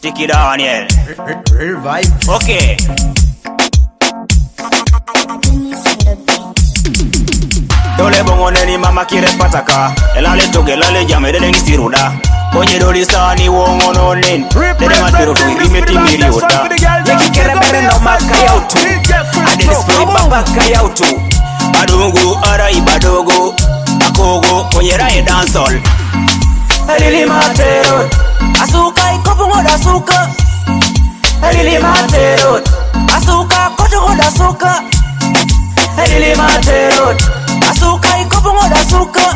Tiki Daniel. Real vibe. Okay. Dole bongo neni mama kire pataka. Elale toge lale jame dede ngi siruda Konye doli sani wongo no nen Dede matero tu irime timiri oda Yeki kere bere no maka yautu Adele spray baba kayautu Badungu ara ibadogo Akogo konye rae dancehall elilimaterot asuka ikopong'oda suka. Elilimaterot asuka kotong'oda suka. Elilimaterot asuka ikopong'oda suka.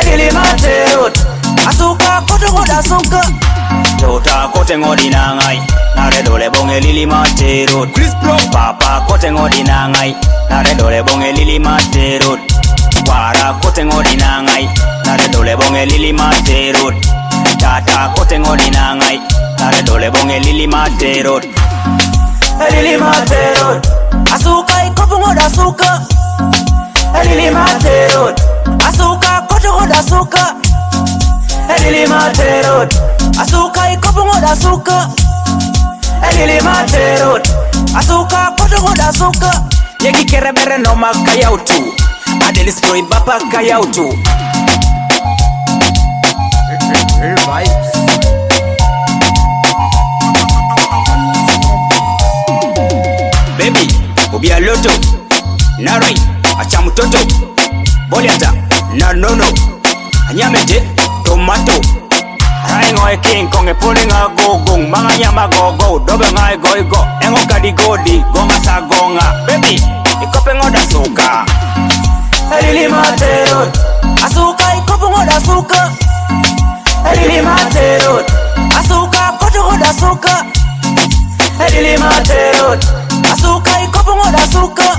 Elilimaterot asuka kotong'oda suka. Tota koteng'odi nang'ai. Naredole bonge lilimaterot papa koteng'odi nang'ai. Naredole bonge lilimaterot para koten orinangai nare dole bonge lili materot tata koten orinangai nare dole bonge lili materot e lili materot asuka ikopungoda e asuka e lili materot asuka kotogoda asuka lili materot asuka ikopungoda asuka lili materot asuka kotogoda asuka yegikerebere nomakayautu kere bere bapa kayautu Real. Baby, ubia loto Narai, acha mtoto Boliata, na nono. Anyamete, tomato. Rai ngoe king konge pole nga gogong Mga nyama gogo, dobe nga goi go. Engo kadi godi, gonga sa gonga Baby, ikope ngoda suka elilimaterot asuka ikopungoda suka. Elilimaterot asuka kotugoda suka. Elilimaterot asuka ikopungoda suka.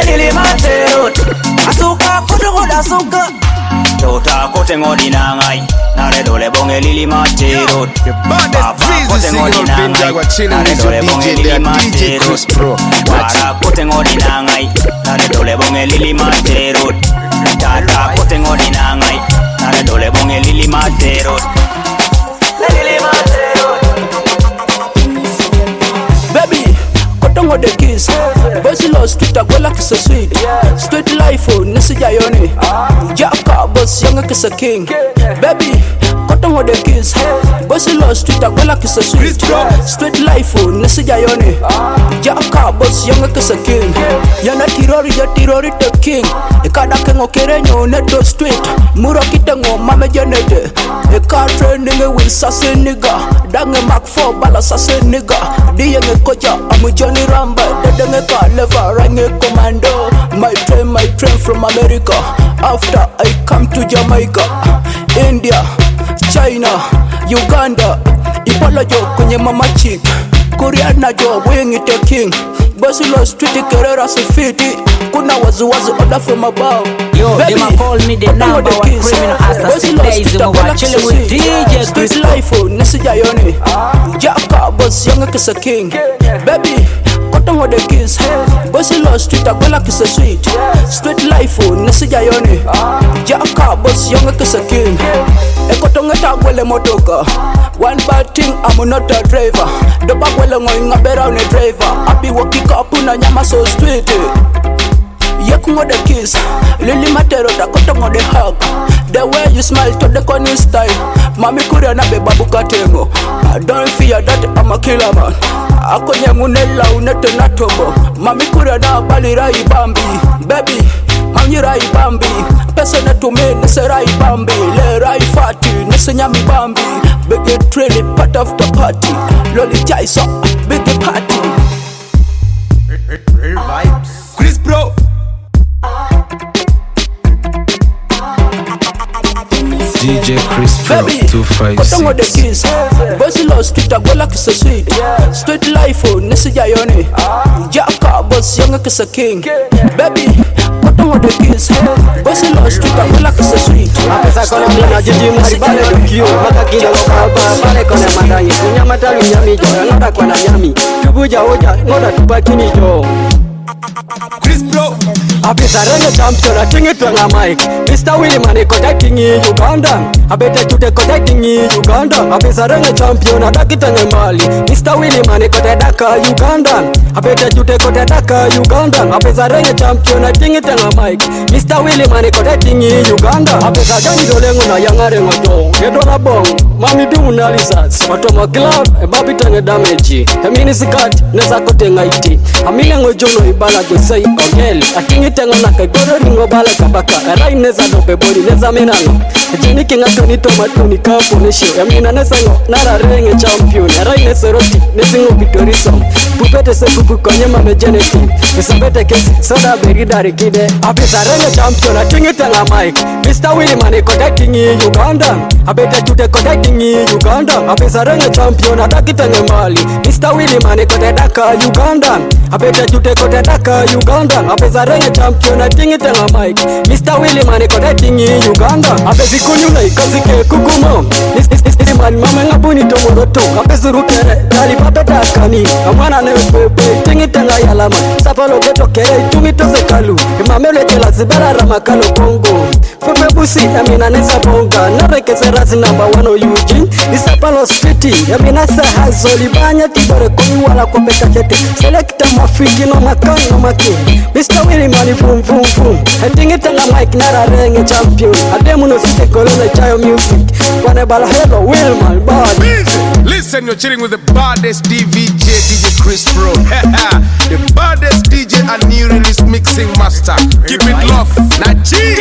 Elilimaterot asuka kotugoda suka. Tota kote ngodi na ngai Nare dole bonge lili matero Papa kote ngodi na ngai Nare dole bonge lili matero. Wara kote ngodi na ngai Nare dole bonge lili matero Tata kote ngodi na ngai Nare dole bonge lili matero Lili kotongo de kiss. Bossy lost Twitter go like a sweet. Straight life oh, nisi jayoni Jaka boss kiss a king. Baby, kotongo de kiss Bossy lost Twitter go like it's a sweet Straight life oh, nisi jayoni Jaka boss kiss a king. Yana tirori ya tirori the king. Ikada kengo kerenyo neto street. Muro kitengo mame janete Ika trending with sase nigga. Dange Mark 4 bala sase nigga. Diyenge koja amu Johnny Ramba. Dedenge ka leva range commando. My train, my train from America. After I come to Jamaica India, China, Uganda Ipala jo kwenye mama chick Koreana jo wing it king. Basilo street kerera sifiti Kuna waziwazi order from above Yo, Baby, they might call me the number one criminal assassin. Daisy Mowa Chilling with DJ Chris Life, Nessa Jayoni Jaka Boss Young Kisa King. Baby, cotton with the kiss. Bossy Law Street, I go like it's a sweet. Street Life, Nessa Jayoni Jaka Boss Young Kisa King. Ekotong etagwele motoka one bad thing i'm not a driver. Dobagwele ngoinga beraune driver. Abiwa kikapu na nyama so street eh. Yekungo ngode kiss. Lili matero takotongo the hug. The way you smile to the corny style. Mami kuria na beba katengo I don't fear that I'm a killer man. Akonye munela unete na tombo mami kuria na balira ibambi baby manyira ibambi pesa natume nesera ibambi lera ifati nesenya mibambi big trailer part of the party. Loli jaiso big party. Chris Bro. DJ Chris Pro 256 Basi lo street agola kisa sweet. Street life oh nisi sweet. Apesa kone mlina jiji msibale dukio Maka kila lokaba pale kone madangi Kunya matalu nyami jora ngoda kwa na nyami. Tubuja hoja ngoda tupakini jo. Chris Pro abizaranye champion achingitwe ngamike mr williman ikodaitingi uganda. Abetachude kodaitingi uganda. Abizaranye champion adakitanye mbali. Mr williman ikodedaka uganda. Abetachude kodedaka uganda. Abizaranye champion achingitwe ngamike mr williman ikodaitingi uganda. Abizajanyidoleng'una yang'areng'ojo gedona bong mamidung'una lisas watoma glab ebabitanye dameji eminisikati nezakotengaiti amileng'ojuno ibala josei ogel atingi tengo na kai goro ringo bala kabaka rai neza no bori neza minano jini kinga tuni toma tuni kapo ne shi amina nesa no nara renge champion. Rai nesa roti nezingo pitoriso pupete se pupu konye mame geneti isabete kesi soda beri dari kide abisa renge champion atingi tenga mike Mr. Willy mani connecting Uganda. Abeta chute connecting Uganda. Abisa renge champion atakitenge mali. Mr. Willy mani kodedaka Uganda apeta jute kote daka uganda. Apezarenye champion atingi tenga mike mr willy mane kote tingi uganda. Apezikunyula ikazike kukumo. Man mama ngabuni tomodoto apezurukere talipapedakani amwana nepepe tingi tenga yalama sapalogetokere itungitozekalu imamelwetelaziberaramakalo kongo. Kongo Fefe busi Amina nesa bonga Nareke serasi number one o Eugene Isapalo city Amina sa hazoli Banya tibore koni wala kwa peka chete Selecta mafiki no makani no maki Mr. Willie mani vum vum vum. Tingi tenga mic nara renge champion. Ademu no sike kolone chayo music. Wane bala helo Wilman body. Listen, you're chilling with the baddest DVJ, DJ Chris Pro. a new release mixing master. Keep it love, Naji.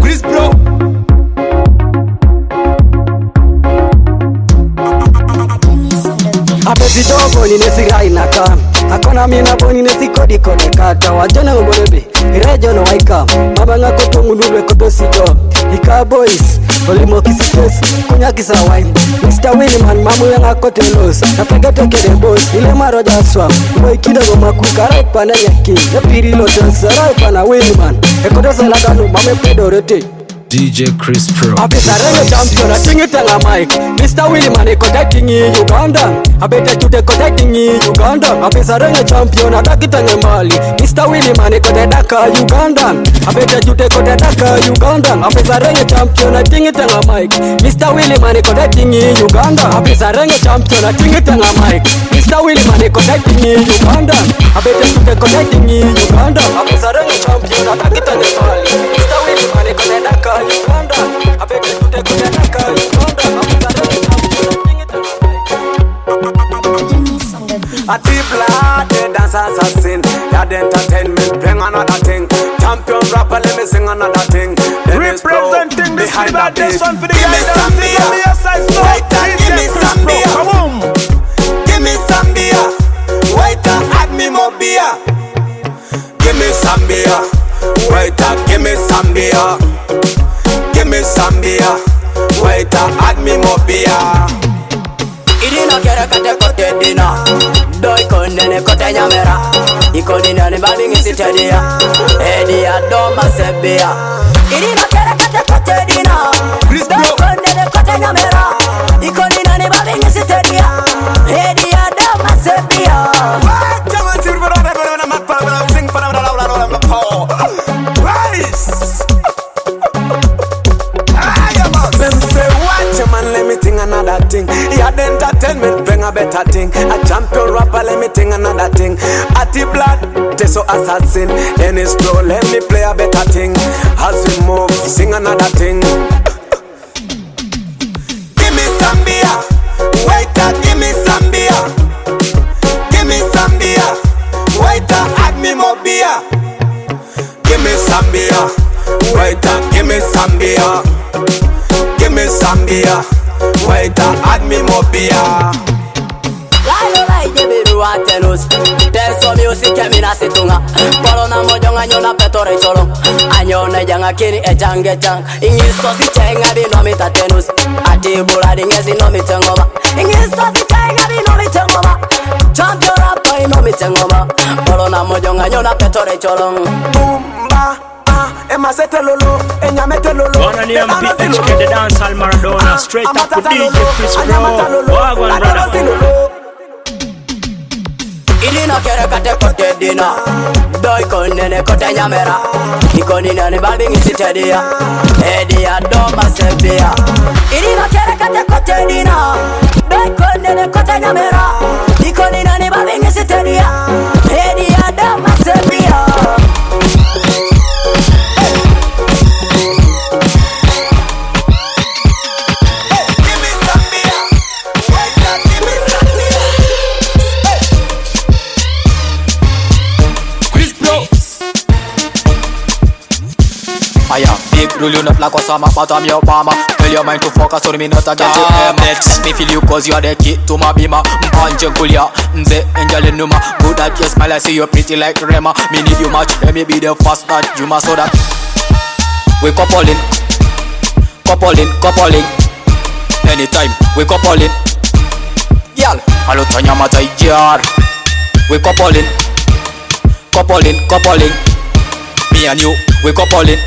Chris bro. Ape vidogo ninesigainaka na mina boni ne sikodi kode kata wajone ngorebe rejo no waika. Mabanga koto ngululwe koto sijo. Ika boys olimo kisitesi kunyakisa wine. Mr winman mamu yanga kote los napegete kede bos ile maroja swam boy kidogo makuka rai pana yaki. Yapiri lotes rai pana winman ekoto saladanu mame pedorete DJ Chris Pro. Abisa renge champion atingi tenga mic Mr. Willie mani kote tingi Uganda Abete chute kote tingi Uganda Abisa renge champion ataki tenge mbali Mr. Willie kote daka Uganda Abete chute kote daka Uganda Abisa renge champion atingi tenga mic Mr. Willie mani kote tingi Uganda Abisa renge champion atingi tenga mic Mr. Willie mani kote tingi Uganda Abete chute kote tingi Uganda Abisa renge champion ataki tenge mbali Ati blood, the dance assassin the entertainment, bring another thing. Champion rapper, let me sing another thing. Dennis Representing this behind the baddest one for the Give me some beer on the outside so uh, give me some beer Come on. Give me some beer Waiter, add me more beer. Give me some beer Waiter, give me some beer Give me some beer Waiter, add me more beer no quiere que te corte dina Doy con nene cote ñamera Y con dina ni babin y si te día E día doma se vía Y ni no quiere que te corte dina Doy con nene cote ñamera Yeah, the entertainment bring a better thing. A champion rapper, let me think another thing. Ati blood, just teso assassin. Dennis Pro, let me play a better thing. As we move, sing another thing. Give me some beer, waiter, give me beer. Give me some beer, waiter, add me more beer. Give me some beer, waiter, give me some beer. Give me beer, waita admimobia atenus teso music emina situnga ah. polo na mojong anyo na petore cholo anyo ne janga kini e jange jang. Ingisto si chenga bi no mi tatenus ati bula dinge si no mi tengoma ingisto si chenga bi no mi tengoma champion rapper no mi tengoma polo na mojong anyo na petore cholo bumba emasete lolo. enyamete loloananeamdedensal maradona straight up with dj chris ro wagwan brother. Ili no quiere que te corte dina Doy con nene corte ñamera Y con nina ni babi ngisi te dia E dia doma se via Ili no quiere que te corte dina Doy con nene corte ñamera Y con nina ni babi ngisi te dia E dia doma se via big, rolling up like Osama, but I'm your mama. Tell your mind to focus on me, not a get you next. Let me feel you cause you are the key to my bima. Mpanje kulia, nze angel numa. Good at your smile, I see you pretty like Rema. Me need you much, let me be the first that you must so that. We coupling, coupling, coupling. Anytime we coupling. Girl, alo tanya mata jar. We coupling, coupling, coupling. Me and you, we coupling.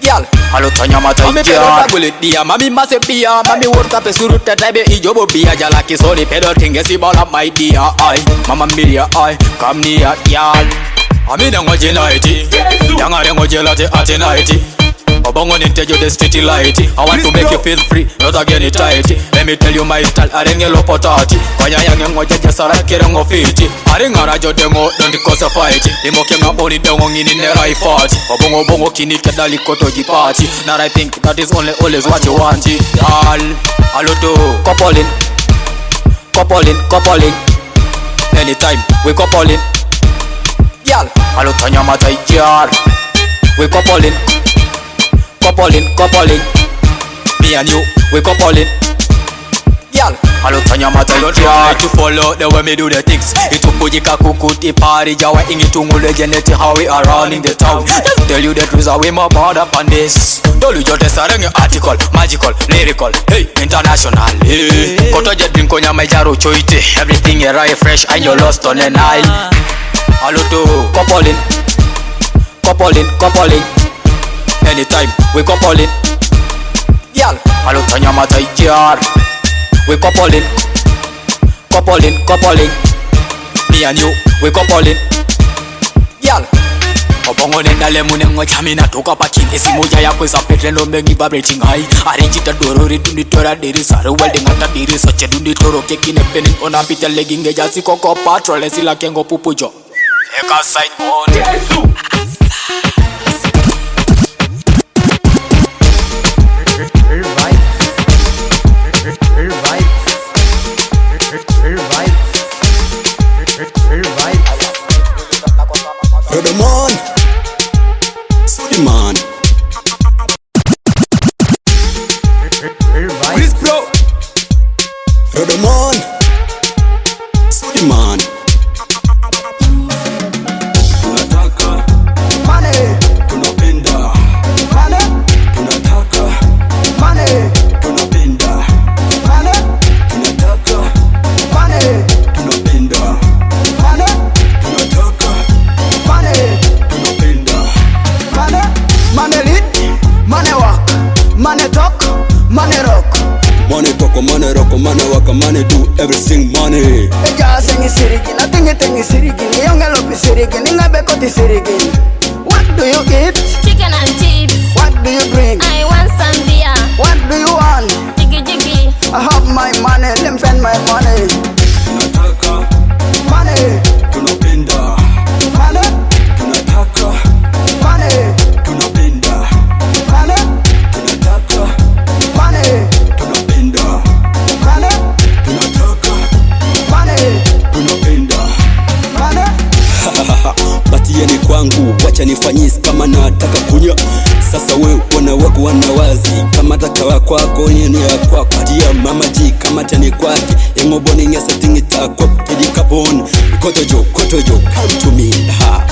Girl, alo tanya mata Mami jar. pedo bullet dia. Mami mase pia. Mami worka pe suruta Taibe ijobo bia Jala kisoli pedo tinge si bola my dear Ay, mama miria ay Come near y'all Ami na ngoje naiti. Yangare ngoje lati ati naiti Obongo nintejo the street light. I want to make you feel free Not again it tight. Let me tell you my style Arenge lo potati. Kwanya yange ngoje jasara kere ngo fiti. Arenga rajo dengo Don't cause a fight. Imoke nga boni dengo ngini ne rai fat. Obongo bongo kini kedali koto jipati. Now I think that is only always what you want. All Aloto Coupling Coupling Coupling Anytime we coupling Girl Aloto nyamata ijar We coupling coupling, coupling. Me and you, we coupling. Girl, alo tanya mata yo try to follow the way me do the things. Itupujika kukuti party jawa ingi tungule geneti how we are running the town. Just tell you the truth, how we more bored up on this. Tell you just sarenge article, magical, lyrical, hey, international. Hey. Koto jet drink konya majaro choite. Everything right fresh and you lost on the Nile. Hello to coupling, coupling, coupling. Anytime we coupling, y'all. Hello to your mother, jar. We coupling, coupling, coupling. Me and you, we coupling, Yal. Obongo nendalemu nemwechami natoka pachine simoja ya yako isapetre ndombe ngiba breting hai arinjita doro ritunditora dirisare weldingata dirisa chedunditoro patrol. Esi la kengo pupujo keki ne penin Ona pita legging eja si koko patrol Esi la kengo pupu jo Eka side on kwako yenu ya kwako. Patia mama ji kama tani kwake. Engoboni ngesa tingi takwa tejikabon kotojo kotojo come to me. Ha.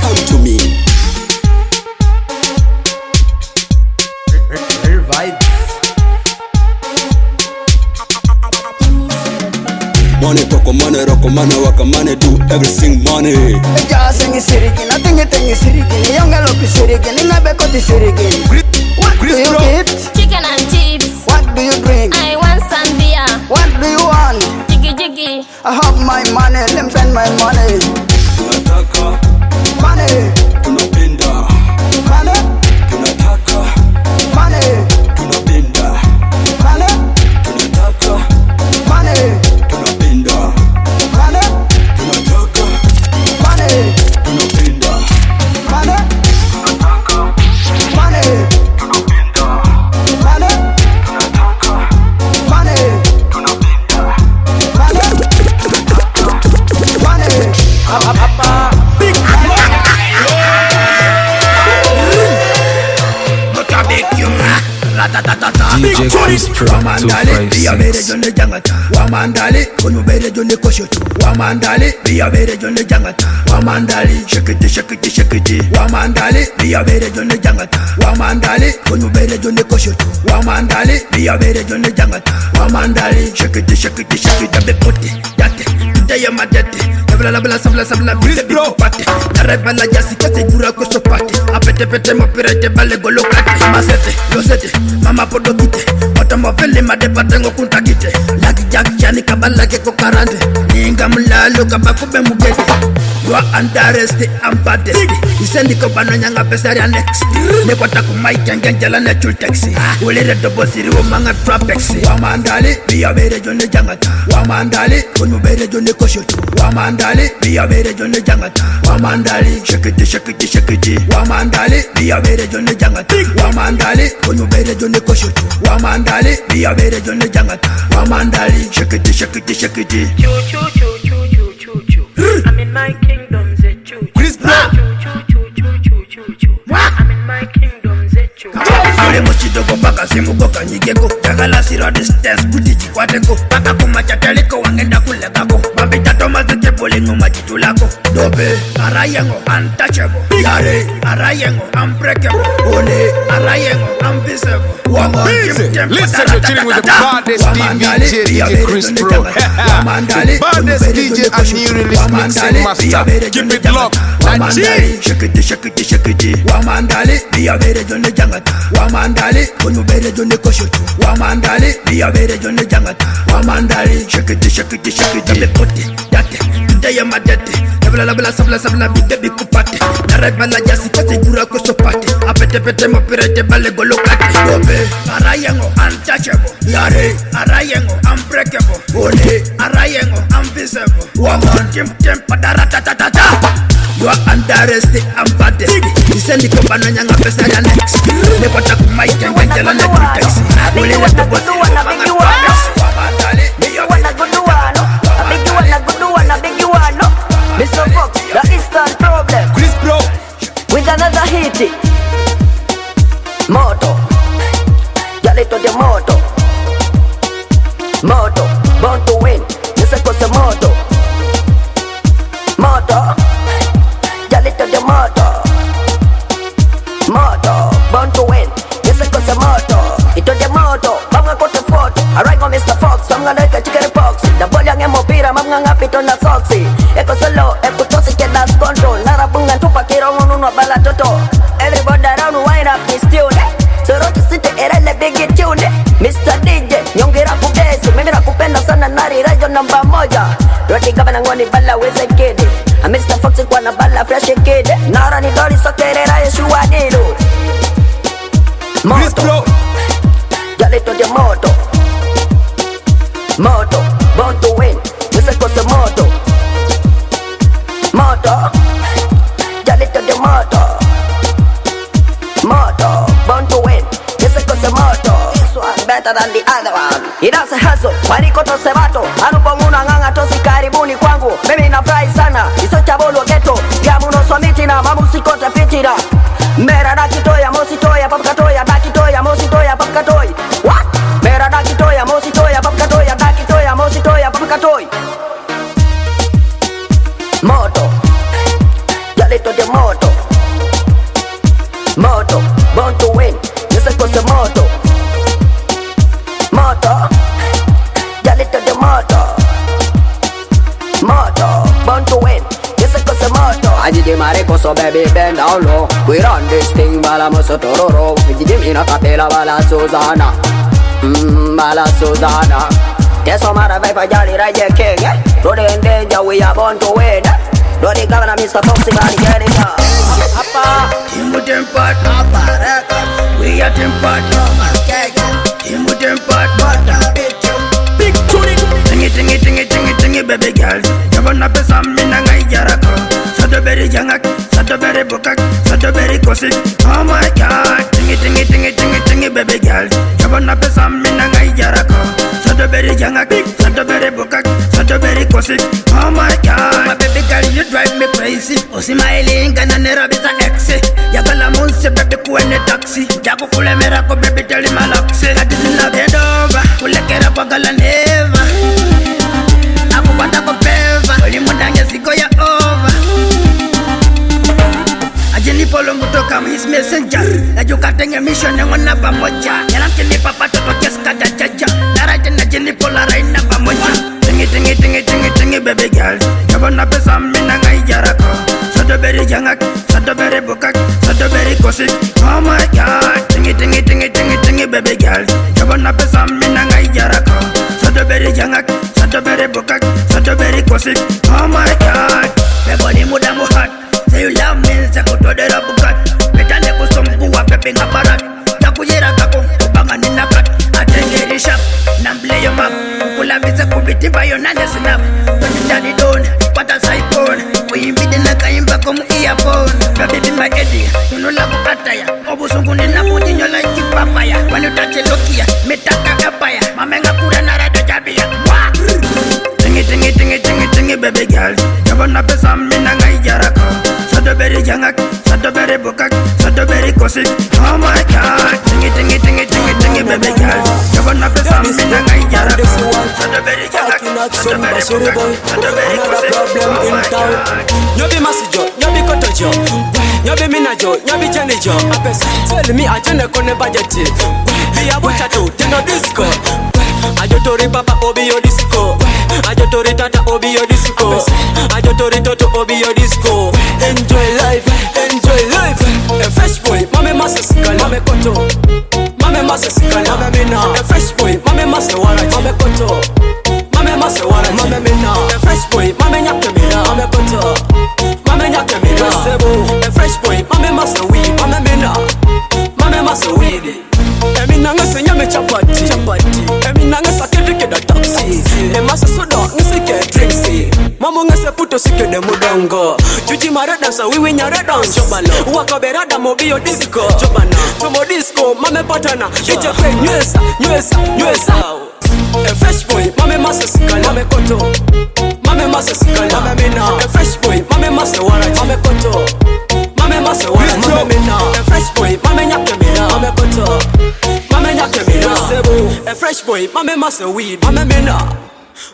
Come to me. Money toko money roko money waka money do everything money. Eja sengi sirigi, tingi tingi sirigi. Ni yonga lopi sirigi, ni nabe koti sirigi. You eat? chicken and chips. What do you drink? I want sandia. What do you want? Jiggy jiggy. I have my money, let me spend my money. Money. Tony. Chris Pro, Wamandali, 256. biyabere jone jangata. Wamandali, konyubere jone koshoto. Wamandali, biyabere jone jangata. Wamandali, shakiti shakiti shakiti. Wamandali, biyabere jone jangata. Wamandali, konyubere jone koshoto. Wamandali, biyabere jone jangata. Wamandali, shakiti shakiti shakiti. Be puti, yate, today I'm a daddy. Sabla la bla sabla sabla bile biko pate. Naraiba la jasi kase jura koso pate. Apete pete mopirete bale golo kate. Masete, losete, mama podo kite. Otomo vele made patengo kunta kite. Lagi jak jani kabala ke ko karande. Ninga mulalo kabakube mugete. You are under arrest and baddest. Isendi ko bano nyanga pesari next. Ne kwata ku mic ngenjala na chul taxi. Ulere dobo siri wo manga trapex. Wamandali biya bere jone jangata. Wamandali kunyu bere jone koshoto. Wamandali biya bere jone jangata. Wamandali shakiti shakiti shakiti. Wamandali biya bere jone jangata. Wamandali kunyu bere jone koshoto. Wamandali biya bere jone jangata. Wamandali shakiti shakiti shakiti. Choo choo choo choo choo choo choo. I'm in my kingdom, say choo. Chris Brown. Choo choo choo choo choo choo. I'm in my kingdom, say choo. Yule mochidoko paka simugoka nyigeko jagala siro distance kuti chikwateko paka kumachateliko wangenda kulekako pulling on my titulaco Dope, Arayango, untouchable. Yare, Arayango, unbreakable. Ole, Arayango, unvisible Woman, Listen, tempo, listen to tuning with the baddest DJ, DJ Chris Pro Baddest DJ and new release mixing master. Keep it locked, like G Shake it, shake it, shake it Wamandale, biya bere jone jangata Wamandale, konyo bere jone koshoto Wamandale, biya bere jone jangata Wamandale, shake it, shake it, shake it Dame kote, date, a daddy sabla la bla sabla sabla bide bikupate naraiba la jasi kase jura kosopate apete pete mopirete bale golo kate dobe arayengo untouchable yare arayengo unbreakable one arayengo unvisible waman tim tim padaratatata You are under arrest and baddest Isendi ko bano nyanga pesa ya next Nepata kumai kenga njala na kutex Ule hit. Moto. Yalito de moto. Moto. Born to win. Yes, I cause moto. Moto. Yalito de moto. Moto. Born to win. Yes, I cause moto. Ito de moto. Mga kote photo. Alright, go Mr. Fox. Mga leka chicken pox. The ball yang emo pira. Mga ngapito na soxy. Eko solo. Eko tosi ke das control. Narabungan tupa kiro ngununo bala toto. Roti gavana ngoni bala weze kede amesta. Fox kwa na bala fresh kede Nara ni dori sokerera yeshua dilo Moto. Yalito de moto. Moto. Born to win. weze kose moto. Moto. Yalito de moto. Moto. Better than the other one. Inase haso. Mariko tose bato. Anupo muna nganga tosi karibuni kwangu. Mimi nafurahi sana. Iso chabolo ghetto. Gamuno swamiti na mamusikote fitina. Mera mositoya papkatoya moto. Mareko so baby bend down low. We run this thing bala moso tororo. Vijidi mina kapela bala Susanna. Mmm bala Susanna. Yes, I'm out of vibe, jolly right there, king. eh? Road in danger, we are born to win. Road the governor, Mr. Foxy, body get it up. Timu tempat Aparaka We are tempat Timu tempat Big tuni Tingi tingi tingi tingi tingi baby girl Jabana pesa mina ngai jarako Sado beri jangak Sado beri bukak Sado beri kosik Oh my god Tingi tingi tingi tingi tingi baby girl Jabana pesa mina ngai jarako Sado beri jangak Sado beri bukak Sado beri kosik Oh my god My baby girl you drive me crazy Usimaili nera bisa exe Yagala munse baby kuwe wene taxi jakukulemera ko bebi teli malaksi katisina bendova kulekera kwagala neva his messenger najukatenge mission ngona pamoja yanamkinipa patoto keskatajaja naratena jinipola raina pamoja tingi tingi tingi tingi tingi baby girl. Jabona pesa mina ngaijarako sodoberi jangak sodoberi bukak sodoberi kosik oh my god. Tingi tingi tingi tingi tingi baby girl. Jabona pesa mina ngaijarako sodoberi jangak sodoberi bukak sodoberi kosik oh my god. Beboni muda muhat Say you love me, say kutodera Betane penga barata takuyera kako ubangani nakata atengerisha nambileyo mama ukulambise kubitimba yona nesinapa tondidalidona kwatasayipona uyimbide nakaimba komu iyapona lwabibimbaediya nonolakukataya obusungu ndinabutinyola ikipapaya wanutatelokiya metaka apaya mamengakura narada jabiya tingi tingi tingi tingi bebe gyal yabona pesa mina ngayijaraka sodoberi jangaki kura narada jabia Wah! Tingi tingi tingi tingi tingi baby girl Jabona pesa mina ngaijarako Sodoberi jangak, sodoberi bukak, sodoberi kosik Oh my god Tingi tingi tingi tingi tingi baby girl Jabona pesa mina ngaijarako Sodoberi jangak, sodoberi bukak, sodoberi kosik Oh my god. Nyobi masijo nyobi kotojo. Nyobi minajo nyobi jenijo. Tell me ajone kone bajeti biya butatu teno disco. Ajotori papa obiyo disco. Ajotori tata disco. Ajotori toto obiyo disco. Enjoy life mase sikali mame koto. Mame mase sikali mame mina a fresh boy mame mase waraji mame koto. Mame mase waraji mame mina a fresh boy mame nyake mame koto mamo ngese puto sike de mudongo juji marada sa wiwi nyarada chobalo wakaberada mobio disco. Chobana tomo disco mame patana. Ije kwe nywesa nywesa nywesa a fresh boy mame masa sikala mame koto. Mame masa sikala mame mina. A fresh boy mame masa waraji mame koto. Mame masa waraji mame mina. A fresh boy mame nyake mina mame koto. Mame nyake mina. A fresh boy mame masa weed mame mina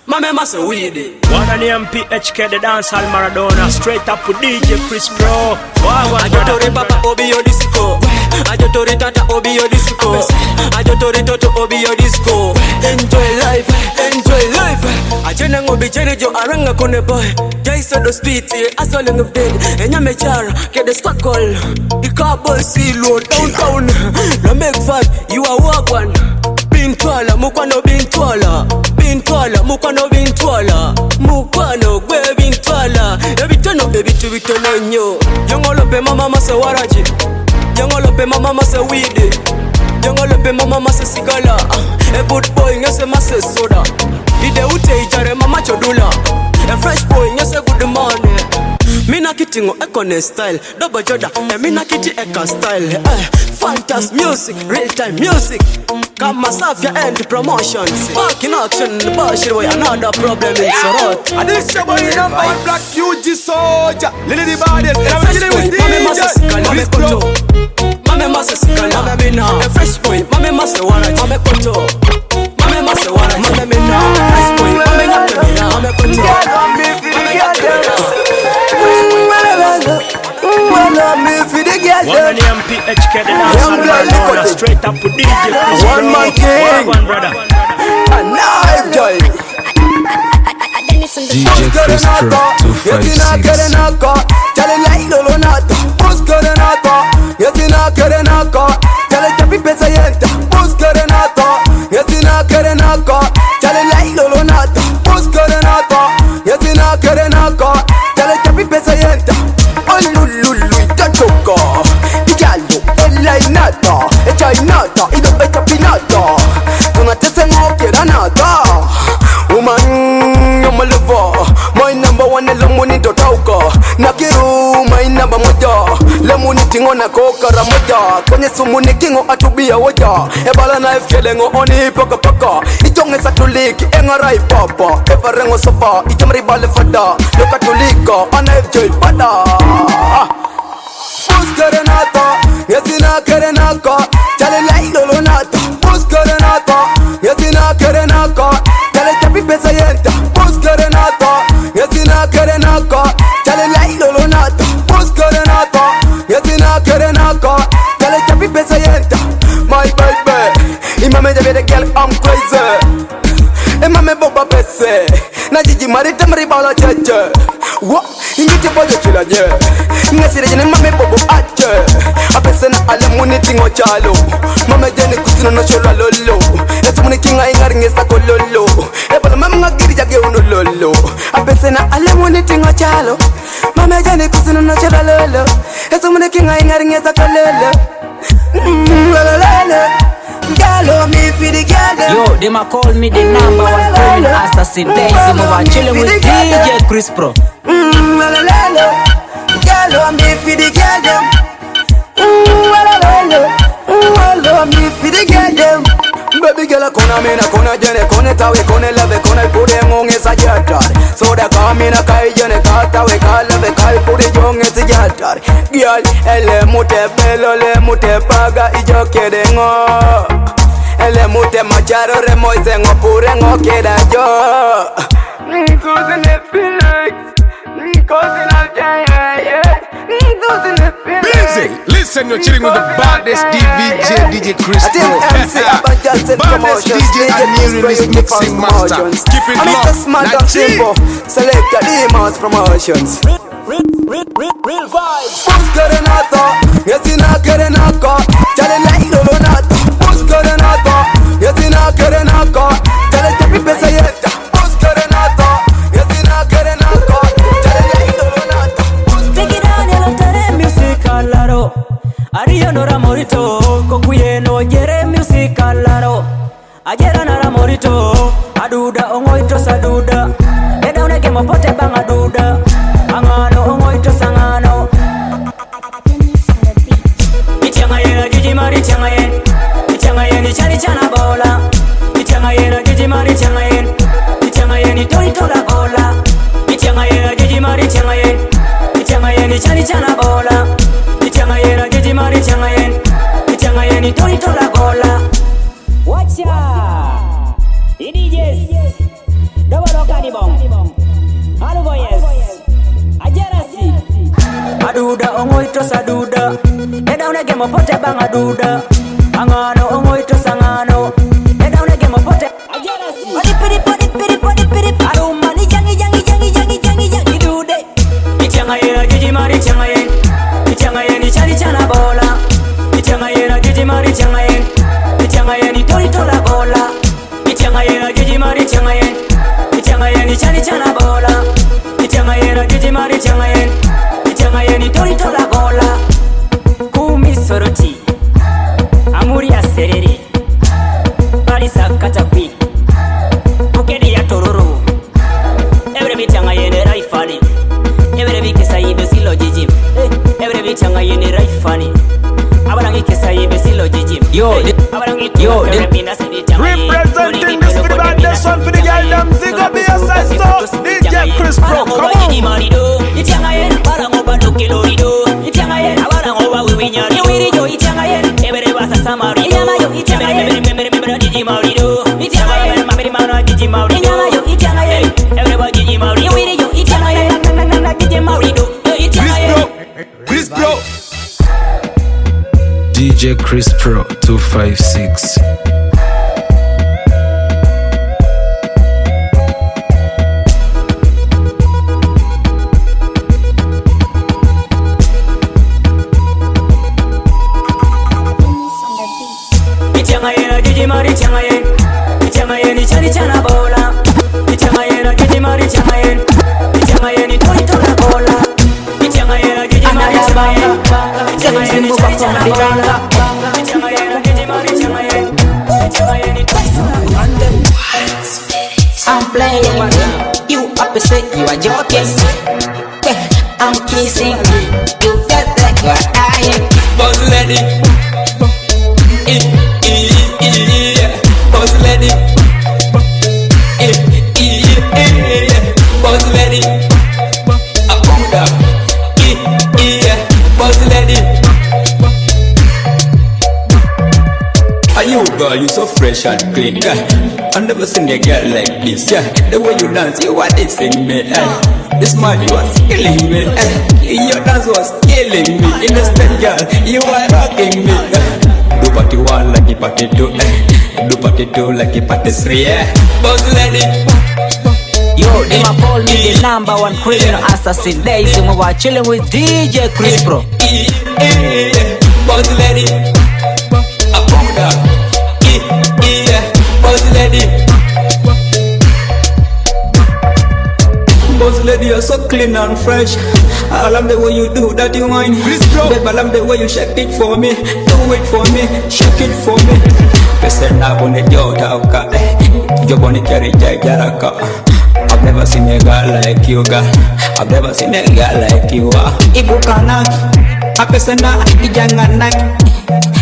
Mamema say we did. One of them PHK, the Maradona. Straight up DJ Chris Pro. Ajotore papa obi yo disco. Ajotore tata obi yo disco. Ajotore toto obi yo disco. Enjoy life, enjoy life. Ajena ngobi chere jo aranga kone boy. Jaiso do street, eh, asoleng of dead. Enyame chara Kede squakol squad call. Ikaboy silo downtown. Lamek vibe, you are work one. Bintwala mukwano bintwala. Bintwala mukwano bintwala. Mukwano gwe bintwala. Ebitono ebitu bitono nnyo yongolope mama mase waraji. Yongolope mama mase widi yongolope mama mase sigala. A good boy ngese mase soda. Ide ute ijare mama chodula. A fresh boy ngese good money mina kitingo ekone style dobo joda e mina kiti eka style eh, fantas music real time music kama safya and promotions back in action bashir way another problem in sorot And this your boy black UG soldier Lily the baddest And I'm boy with mame mase sikali mame Pro koto mame mase sikali mame mina fresh boy mame mase waraji mame PHK, the dancehall Maradona, straight up with DJ One man king. Wagwan, brother. Alive joy. DJ Chris Pro 256 Chale lailo lo nata Busca de nata Yetina kere naka Chale chapi pesa yenta Busca de nata Yetina kere naka tingo na koka ramoja Kwenye sumu ni kingo atubia woja. Ebala na ifkelengo oni paka paka. Itonge satuliki engarai papa. Evarengo sofa, ijamri bale fada. Loka tulika, ana ifjoy pada. Buskere nata, Yesina kerenaka Chale lai lolo nata. Bus kerenata Yesina kerenaka Chale chapi pesa yenta baby Imame jabe de girl I'm crazy. Imame boba pese Na jiji marita maribala cheche. Wa Ingiti bojo chila nye. Ngasire jene mame bobo ache. Apese na ale muni tingo chalo. Mame jene kusino no shola lolo. Esu muni kinga ingari ngesa kololo. Ebola mame ngagiri jage uno lolo. Apese na ale muni tingo chalo. Mame jene kusino no shola lolo. Esu muni kinga ingari ngesa kololo. Mm, lolo Galo Yo, they ma call me the number one criminal assassin. Daisy Mova, chillin' with DJ Chris Pro. Mmm, la la la la. Girl, I'm me for the girl them. Mm, la la la la. Mm, la me for the girl them. Baby girl, kona mina kona jene kone tawe kone love, kone pure ngonge sa jatar. So da kamina kai jene ka tawe, ka love, kai pure jonge si jatar. Girl, ele mute pelo le mute paga ijo kede ngo. Ele mute macharo re moise ngo pure ngo keda jo. It like it it Busy. Listen, you're chilling with the baddest DVJ, DJ Chris Pro. baddest DJ and new release mixing master. Keep it And it's a locked. smart Now, and G. simple Select the demons promotions Real vibes Bus kerenata Yesina kerenaka Chale lai lolo nata Bus na kere nako. Tell it to me pesa yeta Us kere nato Yeti na kere nako. Tell it like no nato Take it down yellow tere music alaro Ariyo no ramorito Kokuye no jere music alaro Ajera na ramorito Aduda ongoito saduda. Eda uneke mapote bang aduda Angano ongoito sangano. Itiangaye la jiji mari tiangaye Itiangaye ni chani chana bola. chali chana bola. Ichanga yera jeji mari changa yen Ichanga yen itoni tola gola Watcha Idijis Doboro kanibong Harugo yes. Ajarasi Aduda ongo itosa duda. Eda unege mopote banga duda. Angano tichali chana bola ityangayen atijimari ityangayen ityangayen itoritola gola. Kumisoroti Chris Pro, come on. Ichanga yen, barango kilorido Ichanga yen, abarango ba wiwinyari Iwiri jo ichanga yen, ebere basa samari Inyama yo ichanga yen, ebere membere membere DJ Maurido Ichanga yen, mamiri mana DJ Maurido Inyama yo ichanga yen, ebere ba DJ Maurido Iwiri jo ichanga yen, na na na na DJ Maurido Yo ichanga yen Chris Pro. DJ Chris Pro 256. I'm playing. You up say you so clean. Yeah. I never seen a girl like this. Yeah, the way you dance, you are dissing me. Eh. This man, you are killing me. Eh. Your dance was killing me. In Innocent girl, you are rocking me. Eh. Do party one like a party two. Eh. Do party two like a party three. Eh. Boss lady. Yo, them a call me the number one criminal assassin. Days we were chilling with DJ Chris Pro. Boss lady. Lady. Boss lady, you're so clean and fresh. I love the way you do that, you whine. Babe, I love the way you shake it for me. Do it for me, shake it for me. Pesa na bone jota uka. Yo bone kari jai jaraka. I've never seen a girl like you, girl. I've never seen a girl like you. ah. Ibu kanak, apesa na ijanganak.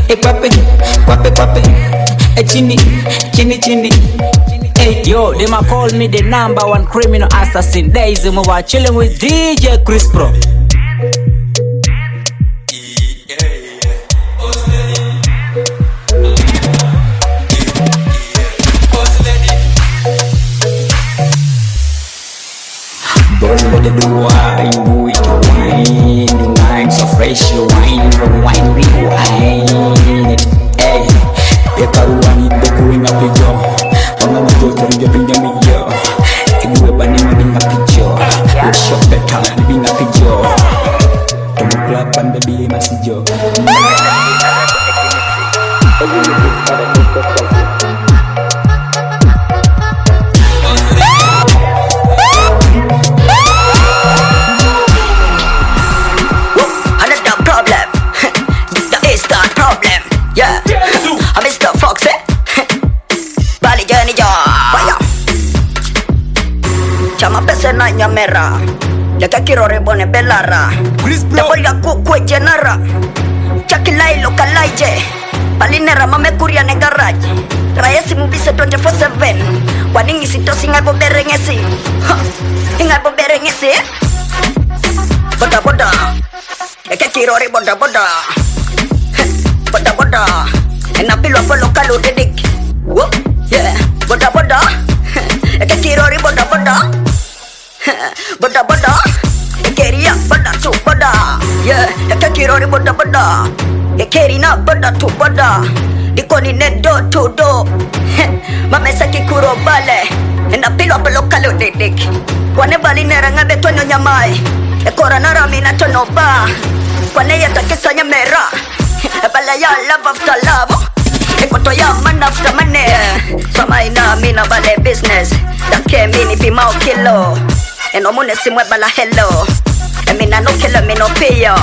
E pape, pape, pape. E chini, chini, chini. Hey, yo, them a call me the number one criminal assassin. Days we were chilling with DJ Chris Pro. Boss lady, do wine, wine. The wine so fresh, you wine, rewind, rewind. Hey, pekaruani, bekuring api jo. Mga majo, jari jo, pinja mi jo. Ibu eba ni mami ngapi jo. Workshop beta, ni ngapi kamera leke kirore bone belara tebolya kukueje nara chakilai lokalaije palinera mamekuria ne garage rayesi mubise 24/7 kwaningisitos ingaboberengesi ingaboberengesi boda eke kirore Boda boda enapilwa polokaludidik yeah. Boda bodaboda eke kirore Bada bada. Keria bada to bada. Yeah Kakirori bada bada. Kerina bada to bada. Diko ni ne do. To do Mamesa kikuro bale. Na pilo pelo kalo dedik Kwane bali neranga betwenyo nyamai. Ekora narami na tono ba. Kwane yata kisa nyamera Bala ya love after love. Ekoto ya man after money. Sama ina mina bale business. Dake mini pimao kilo Eno mune simwe bala hello. Emina no kilo me no piyo.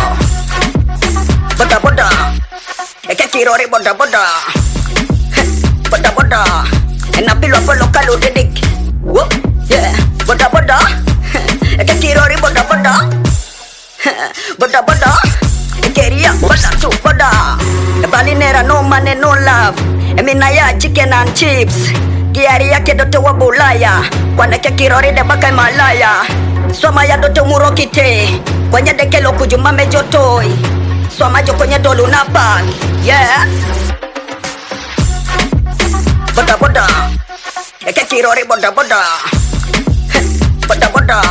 Boda boda. Eke kirori boda boda. Boda boda. Enapilwa polo kalu didik. Whoop. Yeah. Boda boda. Eke kirori boda boda. Boda boda. Ekeria boda tu boda. Bali nera no money no love. Emina ya chicken and chips. Kiari yake dote wa bulaya. Kwanake kirori de baka malaya. Swama ya dote murokite. Kwenye dekelo kujumame jotoi. Swama jo kwenye dolu na bag. Yeah. Boda boda. Eke kirori boda boda. Boda boda.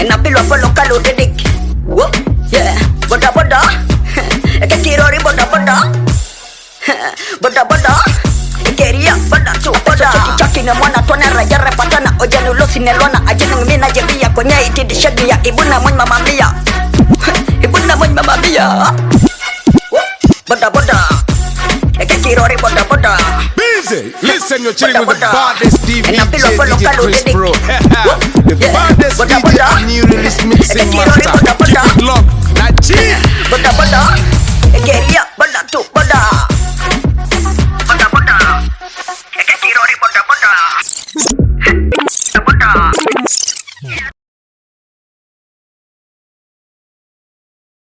Enapilwa polo kalu didik. Whoop. Yeah. Boda boda. Eke kirori boda boda. Boda boda. Ninamwona twana raja repatana ojani oh, ya, nelona nelwana ajinang mina jebia kwenye itidi shedi ibu ibuna mwen mama mia. Ibuna mwen mama mia. Boda boda. Eke kirori boda boda. Busy, listen you're chilling with the baddest DJ DJ Chris Bro. The baddest DJ new release mixing master. Keep it locked, Najee. Bada bada, Eke ria boda tu boda.